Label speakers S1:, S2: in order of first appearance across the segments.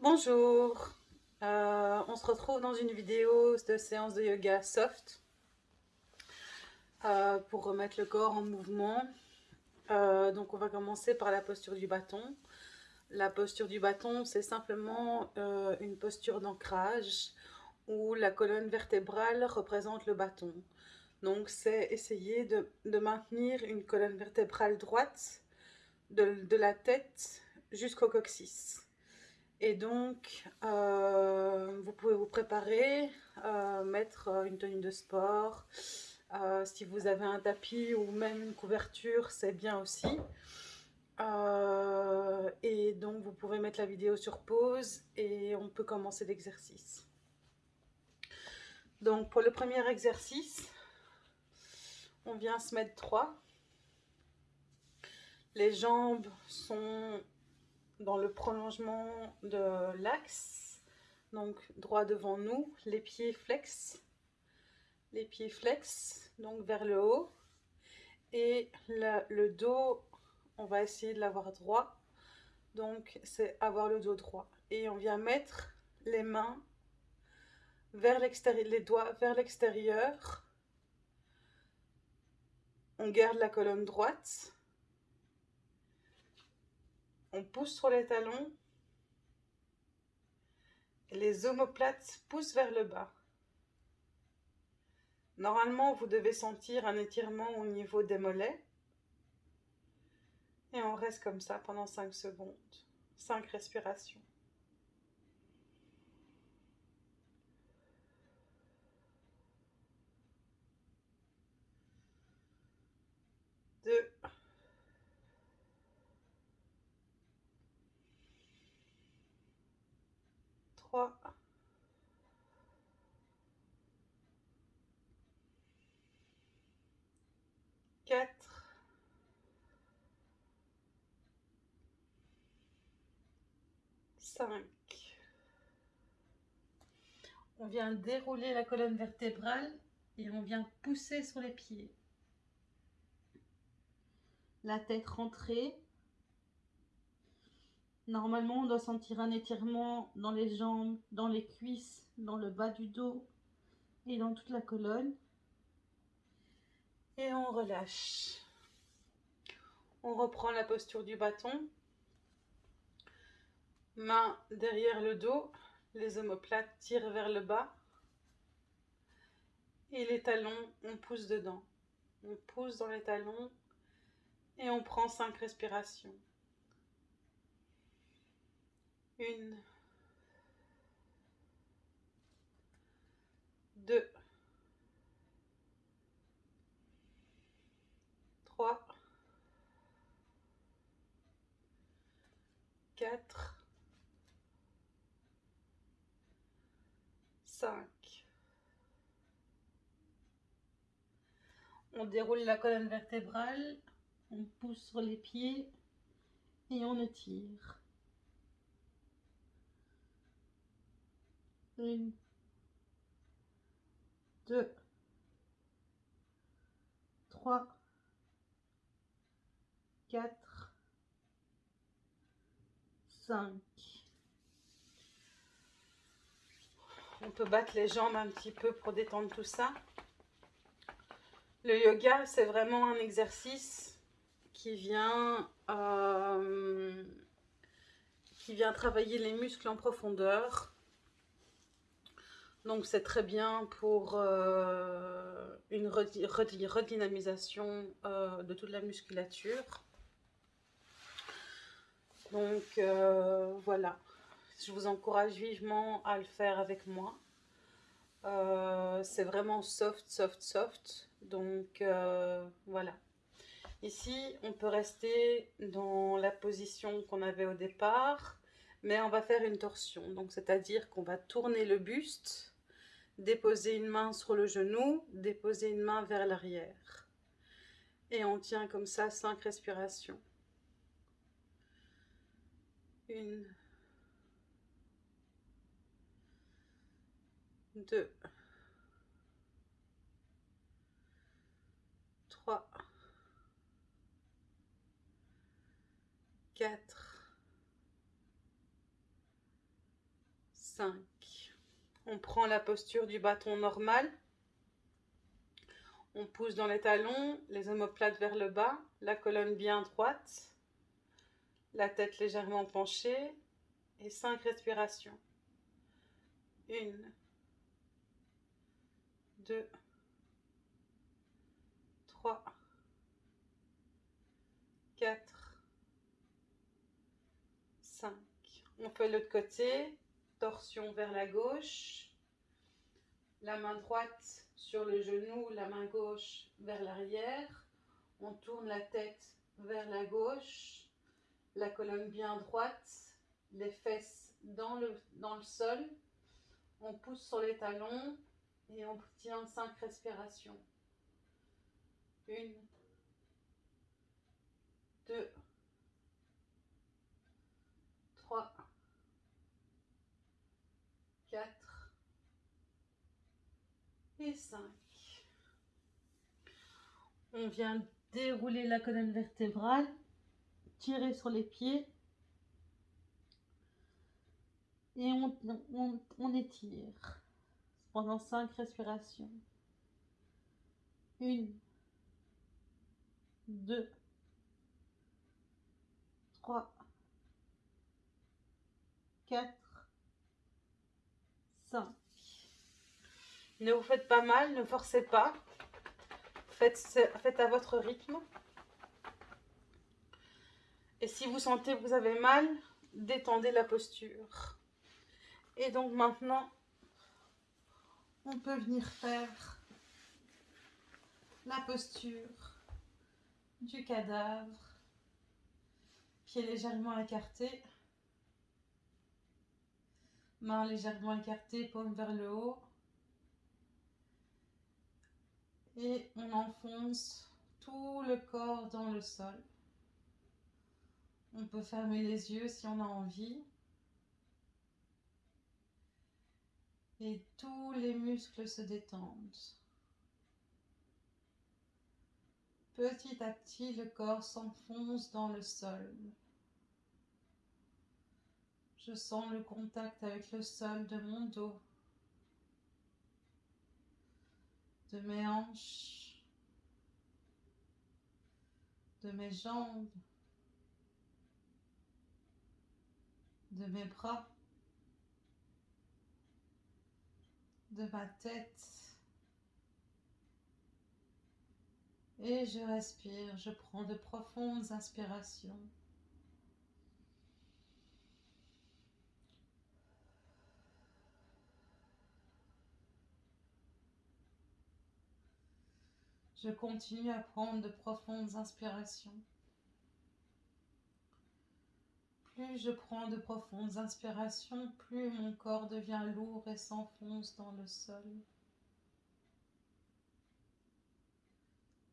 S1: Bonjour, euh, on se retrouve dans une vidéo de séance de yoga soft euh, pour remettre le corps en mouvement. Euh, donc on va commencer par la posture du bâton. La posture du bâton, c'est simplement une posture d'ancrage où la colonne vertébrale représente le bâton. Donc c'est essayer de, maintenir une colonne vertébrale droite de la tête jusqu'au coccyx. Et donc, euh, vous pouvez vous préparer, euh, mettre euh, une tenue de sport. si vous avez un tapis ou même une couverture, c'est bien aussi. et donc, vous pouvez mettre la vidéo sur pause et on peut commencer l'exercice. Donc, pour le premier exercice, on vient se mettre droit. Les jambes sont dans le prolongement de l'axe, donc droit devant nous, les pieds flex, les pieds flex, donc vers le haut, et le, dos, on va essayer de l'avoir droit, donc c'est avoir le dos droit. Et on vient mettre les mains vers l'extérieur, les doigts vers l'extérieur, on garde la colonne droite, on pousse sur les talons. les omoplates poussent vers le bas. Normalement, vous devez sentir un étirement au niveau des mollets. Et on reste comme ça pendant 5 secondes. 5 respirations. Deux. 3, 4, 5. On vient dérouler la colonne vertébrale et on vient pousser sur les pieds. La tête rentrée, Normalement, on doit sentir un étirement dans les jambes, dans les cuisses, dans le bas du dos et dans toute la colonne. Et on relâche. On reprend la posture du bâton. Main derrière le dos, les omoplates tirent vers le bas. Et les talons, on pousse dedans. On pousse dans les talons et on prend cinq respirations. Une. Deux. Trois. Quatre. Cinq. On déroule la colonne vertébrale, on pousse sur les pieds et on étire. Une, deux, trois, quatre, cinq. On peut battre les jambes un petit peu pour détendre tout ça. Le yoga, c'est vraiment un exercice qui vient, euh, qui vient travailler les muscles en profondeur. Donc c'est très bien pour euh, une redynamisation euh, de toute la musculature. Donc euh, voilà, je vous encourage vivement à le faire avec moi. c'est vraiment soft, soft, soft. Donc voilà. Ici, on peut rester dans la position qu'on avait au départ, mais on va faire une torsion. Donc c'est-à-dire qu'on va tourner le buste déposer une main sur le genou, déposer une main vers l'arrière. Et on tient comme ça cinq respirations. Une, deux, trois, quatre, 5. On prend la posture du bâton normal. On pousse dans les talons, les omoplates vers le bas, la colonne bien droite, la tête légèrement penchée et 5 respirations. 1, 2, 3, 4, 5. On fait l'autre côté, torsion vers la gauche, la main droite sur le genou, la main gauche vers l'arrière. On tourne la tête vers la gauche, la colonne bien droite, les fesses dans le, sol. On pousse sur les talons et on tient 5 respirations. Une, 4 et 5. On vient dérouler la colonne vertébrale, tirer sur les pieds et on, on, on étire pendant 5 respirations. 1, 2, 3, 4, ne vous faites pas mal, ne forcez pas. Faites, à votre rythme. Et si vous sentez que vous avez mal, détendez la posture. Et donc maintenant, on peut venir faire la posture du cadavre, pieds légèrement écartés, mains légèrement écartées, paume vers le haut. Et on enfonce tout le corps dans le sol. On peut fermer les yeux si on a envie. Et tous les muscles se détendent. Petit à petit, le corps s'enfonce dans le sol. Je sens le contact avec le sol de mon dos, de mes hanches, de mes jambes, de mes bras, de ma tête. Et je respire, je prends de profondes inspirations. Je continue à prendre de profondes inspirations. Plus je prends de profondes inspirations, plus mon corps devient lourd et s'enfonce dans le sol.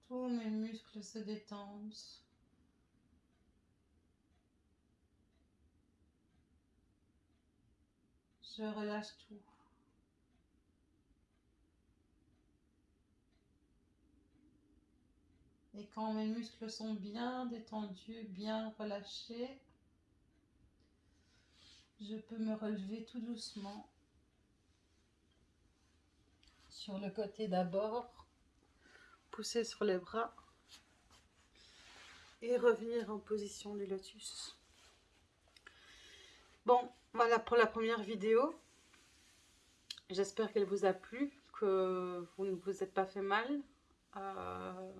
S1: Tous mes muscles se détendent. Je relâche tout. Et quand mes muscles sont bien détendus, bien relâchés, je peux me relever tout doucement sur le côté d'abord pousser sur les bras et revenir en position du lotus. Bon, voilà pour la première vidéo. J'espère qu'elle vous a plu, que vous ne vous êtes pas fait mal. Euh,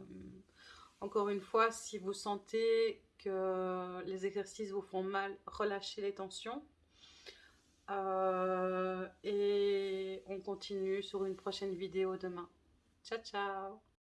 S1: encore une fois, si vous sentez que les exercices vous font mal, relâchez les tensions. Euh, et on continue sur une prochaine vidéo demain. Ciao, ciao